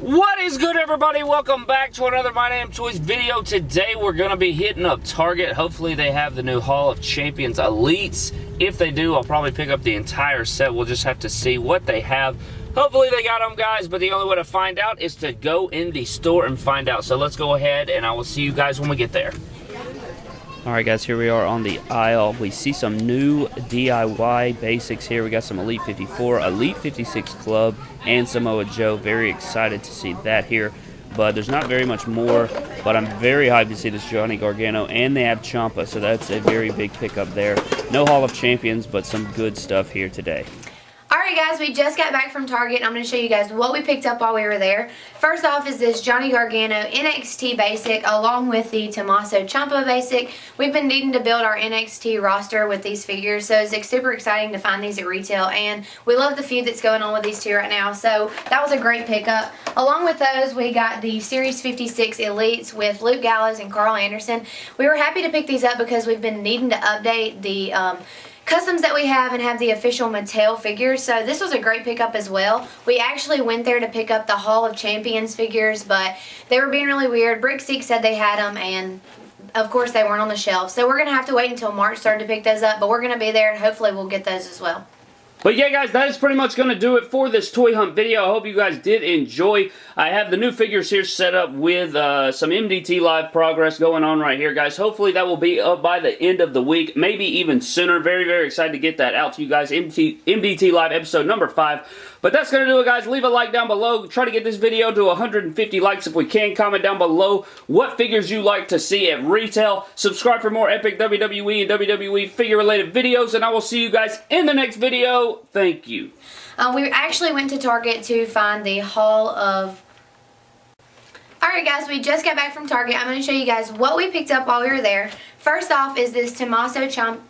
What is good everybody? Welcome back to another My Damn Toys video. Today we're going to be hitting up Target. Hopefully they have the new Hall of Champions Elites. If they do, I'll probably pick up the entire set. We'll just have to see what they have. Hopefully they got them guys, but the only way to find out is to go in the store and find out. So let's go ahead and I will see you guys when we get there. Alright guys, here we are on the aisle. We see some new DIY basics here. We got some Elite 54, Elite 56 Club, and Samoa Joe. Very excited to see that here. But there's not very much more, but I'm very hyped to see this Johnny Gargano, and they have Ciampa, so that's a very big pickup there. No Hall of Champions, but some good stuff here today. Alright guys, we just got back from Target. and I'm going to show you guys what we picked up while we were there. First off is this Johnny Gargano NXT Basic along with the Tommaso Ciampa Basic. We've been needing to build our NXT roster with these figures, so it's super exciting to find these at retail, and we love the feud that's going on with these two right now, so that was a great pickup. Along with those, we got the Series 56 Elites with Luke Gallows and Karl Anderson. We were happy to pick these up because we've been needing to update the... Um, customs that we have and have the official Mattel figures. So this was a great pickup as well. We actually went there to pick up the Hall of Champions figures, but they were being really weird. Brickseek said they had them and of course they weren't on the shelf. So we're going to have to wait until March 3rd to pick those up, but we're going to be there and hopefully we'll get those as well. But yeah, guys, that is pretty much going to do it for this toy hunt video. I hope you guys did enjoy. I have the new figures here set up with uh, some MDT live progress going on right here, guys. Hopefully that will be up by the end of the week, maybe even sooner. Very, very excited to get that out to you guys. MDT, MDT live episode number 5. But that's going to do it, guys. Leave a like down below. Try to get this video to 150 likes if we can. Comment down below what figures you like to see at retail. Subscribe for more epic WWE and WWE figure-related videos, and I will see you guys in the next video. Thank you. Um, we actually went to Target to find the Hall of Alright guys, we just got back from Target. I'm going to show you guys what we picked up while we were there. First off is this Tommaso Ciampa